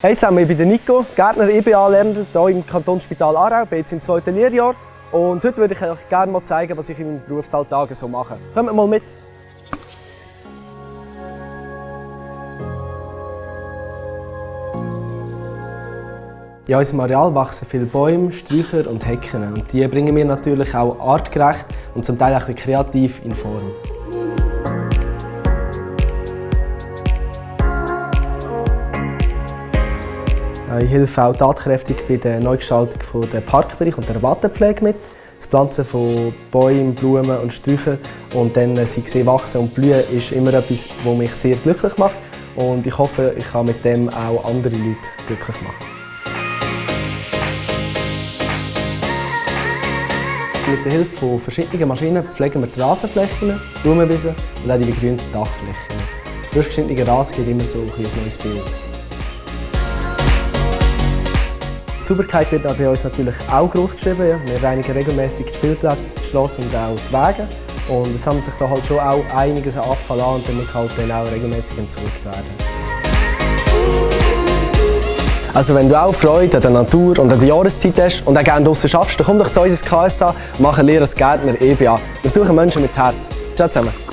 Hey zusammen, ich bin Nico, Gärtner EBA-Lerner hier im Kantonsspital Aarau, bin jetzt im zweiten Lehrjahr und heute würde ich euch gerne mal zeigen, was ich in meinem Berufsalltag so mache. Kommt mal mit! In unserem Areal wachsen viele Bäume, Sträucher und Hecken und die bringen wir natürlich auch artgerecht und zum Teil auch kreativ in Form. Ich helfe auch tatkräftig bei der Neugestaltung des Parkbereich und der Rabattenpflege mit. Das Pflanzen von Bäumen, Blumen und Sträuchern und dann sie sehen wachsen und blühen ist immer etwas, was mich sehr glücklich macht und ich hoffe, ich kann mit dem auch andere Leute glücklich machen. Mit der Hilfe von verschiedenen Maschinen pflegen wir die Rasenflächen, Blumenwiesen und auch die begrünten Dachflächen. Frisch geschnittener Rasen gibt immer so ein neues Bild. Die Sauberkeit wird bei uns natürlich auch groß geschrieben. Wir reinigen regelmäßig die Spielplätze, die Schloss und auch die Wege. Und es sammelt sich da halt schon auch einiges an Abfall an und der muss halt dann auch regelmäßig entsorgt werden. Also wenn du auch Freude an der Natur und an der Jahreszeit hast und auch gerne draußen schaffst, dann komm doch zu uns ins KSA und mach eine Lehre als Gärtner EBA. Wir suchen Menschen mit Herz. Ciao zusammen.